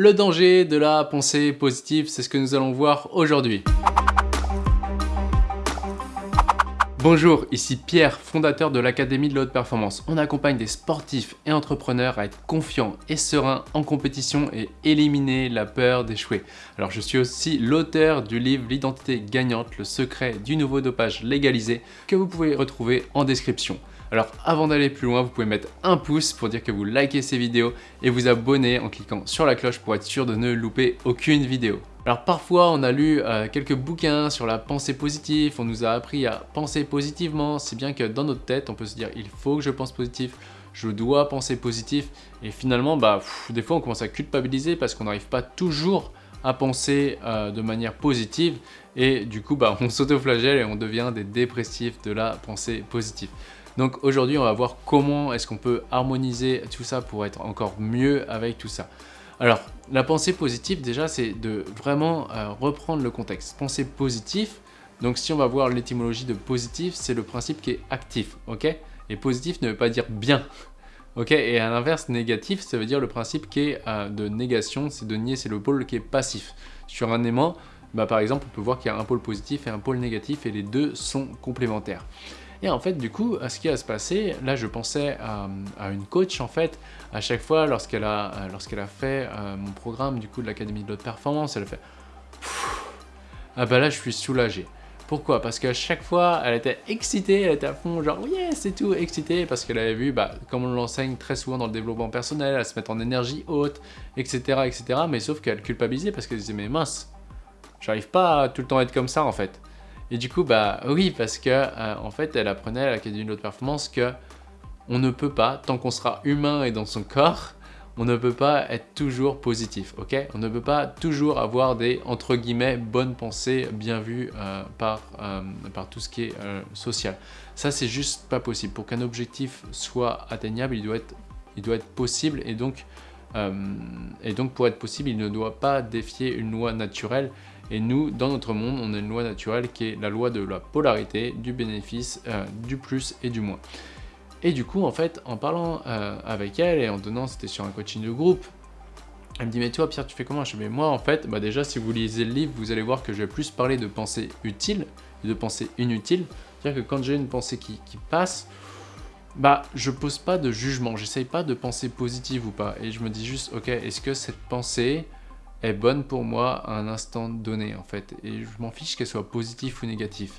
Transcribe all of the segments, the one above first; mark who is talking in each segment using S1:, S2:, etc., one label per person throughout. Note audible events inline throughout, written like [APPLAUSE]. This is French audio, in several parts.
S1: Le danger de la pensée positive, c'est ce que nous allons voir aujourd'hui. Bonjour, ici Pierre, fondateur de l'Académie de la Haute Performance. On accompagne des sportifs et entrepreneurs à être confiants et sereins en compétition et éliminer la peur d'échouer. Alors je suis aussi l'auteur du livre L'identité gagnante, le secret du nouveau dopage légalisé que vous pouvez retrouver en description. Alors avant d'aller plus loin, vous pouvez mettre un pouce pour dire que vous likez ces vidéos et vous abonner en cliquant sur la cloche pour être sûr de ne louper aucune vidéo. Alors parfois on a lu euh, quelques bouquins sur la pensée positive, on nous a appris à penser positivement, si bien que dans notre tête on peut se dire il faut que je pense positif, je dois penser positif. Et finalement bah des fois on commence à culpabiliser parce qu'on n'arrive pas toujours à penser euh, de manière positive. Et du coup bah, [LAUGHS] on s'autoflagelle et on devient des dépressifs de la pensée positive. Donc aujourd'hui, on va voir comment est-ce qu'on peut harmoniser tout ça pour être encore mieux avec tout ça. Alors, la pensée positive, déjà, c'est de vraiment euh, reprendre le contexte. Pensée positive, donc si on va voir l'étymologie de positif, c'est le principe qui est actif, ok? Et positif ne veut pas dire bien, ok? Et à l'inverse, négatif, ça veut dire le principe qui est euh, de négation, c'est de nier, c'est le pôle qui est passif. Sur un aimant, bah, par exemple, on peut voir qu'il y a un pôle positif et un pôle négatif, et les deux sont complémentaires. Et en fait, du coup, ce qui va se passer, là, je pensais à, une coach, en fait, à chaque fois, lorsqu'elle a, a fait euh, mon programme, du coup, de l'Académie de l'Haute Performance, elle a fait Ah bah là, je suis soulagé. Pourquoi? Parce qu'à chaque fois, elle était excitée, elle était à fond, genre, yeah, c'est tout, excitée, parce qu'elle avait vu, bah, comme on l'enseigne très souvent dans le développement personnel, elle se met en énergie haute, etc., etc., mais sauf qu'elle culpabilisait parce qu'elle disait, mais mince, j'arrive pas à tout le temps être comme ça, en fait. Et du coup, bah oui, parce que euh, en fait, elle apprenait à l'Académie de haute performance que on ne peut pas, tant qu'on sera humain et dans son corps, on ne peut pas être toujours positif, ok? On ne peut pas toujours avoir des, entre guillemets, bonnes pensées bien vues euh, par, euh, par tout ce qui est social. Ça, c'est juste pas possible. Pour qu'un objectif soit atteignable, il doit être, il doit être possible et donc, et donc pour être possible, il ne doit pas défier une loi naturelle et nous, dans notre monde, on a une loi naturelle qui est la loi de la polarité, du bénéfice, euh, du plus et du moins. Et du coup, en fait, en parlant euh, avec elle et en donnant, c'était sur un coaching de groupe, elle me dit, mais toi Pierre, tu fais comment? Je fais, mais moi, en fait, bah déjà, si vous lisez le livre, vous allez voir que je vais plus parler de pensée utile de pensée inutile. C'est-à-dire que quand j'ai une pensée qui, qui, passe, bah, je pose pas de jugement, j'essaye pas de penser positive ou pas. Et je me dis juste, ok, est-ce que cette pensée, est bonne pour moi à un instant donné en fait. Et je m'en fiche qu'elle soit positive ou négative.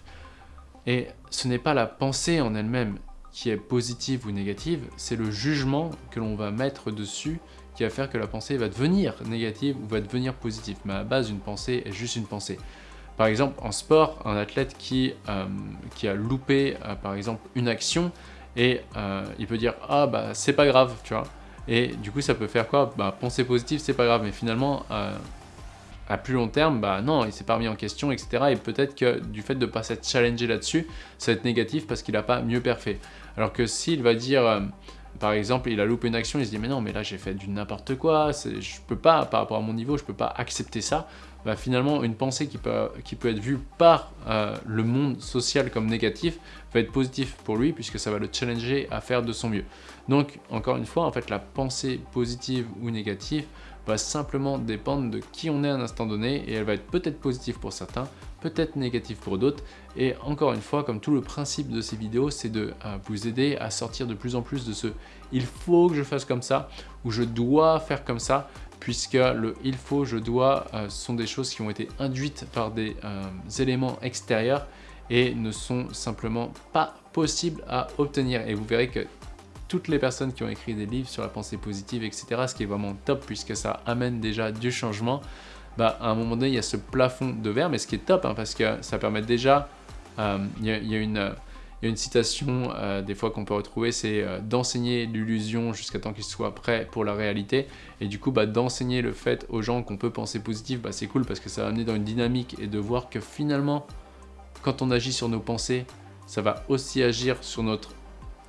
S1: Et ce n'est pas la pensée en elle-même qui est positive ou négative c'est le jugement que l'on va mettre dessus qui va faire que la pensée va devenir négative ou va devenir positive. Mais à la base une pensée est juste une pensée. Par exemple en sport un athlète qui, euh, qui a loupé euh, par exemple une action et euh, il peut dire ah bah c'est pas grave tu vois et du coup, ça peut faire quoi? Bah, Penser positif, c'est pas grave, mais finalement, euh, à plus long terme, bah non, il s'est pas remis en question, etc. Et peut-être que du fait de ne pas s'être challengé là-dessus, ça va être négatif parce qu'il n'a pas mieux perfait. Alors que s'il va dire, euh, par exemple, il a loupé une action, il se dit, mais non, mais là j'ai fait du n'importe quoi, je peux pas, par rapport à mon niveau, je peux pas accepter ça. Bah, finalement, une pensée qui peut, être vue par euh, le monde social comme négatif va être positif pour lui puisque ça va le challenger à faire de son mieux. Donc, encore une fois, en fait, la pensée positive ou négative va simplement dépendre de qui on est à un instant donné et elle va être peut-être positive pour certains, peut-être négative pour d'autres. Et encore une fois, comme tout le principe de ces vidéos, c'est de euh, vous aider à sortir de plus en plus de ce « il faut que je fasse comme ça » ou « je dois faire comme ça » puisque le « il faut »,« je dois euh, sont des choses qui ont été induites par des euh, éléments extérieurs et ne sont simplement pas possibles à obtenir. Et vous verrez que toutes les personnes qui ont écrit des livres sur la pensée positive, etc., ce qui est vraiment top puisque ça amène déjà du changement, bah, à un moment donné, il y a ce plafond de verre, mais ce qui est top, hein, parce que ça permet déjà, euh, il, y a, une, une, citation euh, des fois qu'on peut retrouver, c'est euh, d'enseigner l'illusion jusqu'à temps qu'il soit prêt pour la réalité. Et du coup, bah, d'enseigner le fait aux gens qu'on peut penser positif, bah, c'est cool parce que ça va amener dans une dynamique et de voir que finalement, quand on agit sur nos pensées, ça va aussi agir sur notre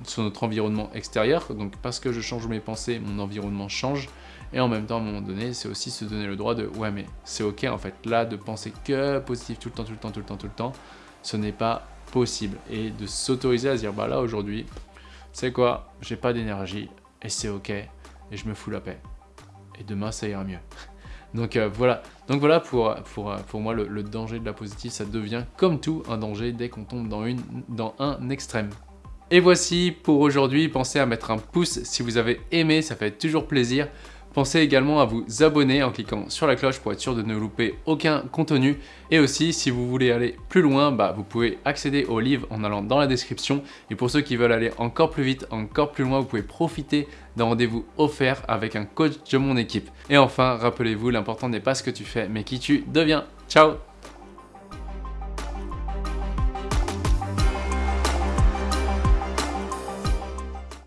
S1: sur notre environnement extérieur. Donc parce que je change mes pensées, mon environnement change. Et en même temps, à un moment donné, c'est aussi se donner le droit de « ouais, mais c'est ok en fait, là, de penser que positif tout le temps, tout le temps, tout le temps, tout le temps, ce n'est pas possible. » Et de s'autoriser à se dire « bah là, aujourd'hui, c'est quoi, j'ai pas d'énergie, et c'est ok, et je me fous la paix. Et demain, ça ira mieux. [LAUGHS] » Donc euh, voilà, donc voilà pour, pour, pour moi le, danger de la positive, ça devient comme tout un danger dès qu'on tombe dans, une, dans un extrême. Et voici pour aujourd'hui, pensez à mettre un pouce si vous avez aimé, ça fait toujours plaisir. Pensez également à vous abonner en cliquant sur la cloche pour être sûr de ne louper aucun contenu. Et aussi, si vous voulez aller plus loin, bah, vous pouvez accéder au livre en allant dans la description. Et pour ceux qui veulent aller encore plus vite, encore plus loin, vous pouvez profiter d'un rendez-vous offert avec un coach de mon équipe. Et enfin, rappelez-vous, l'important n'est pas ce que tu fais, mais qui tu deviens. Ciao